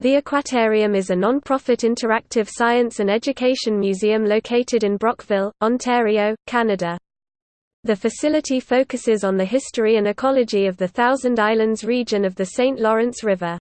The Aquatarium is a non-profit interactive science and education museum located in Brockville, Ontario, Canada. The facility focuses on the history and ecology of the Thousand Islands region of the St. Lawrence River.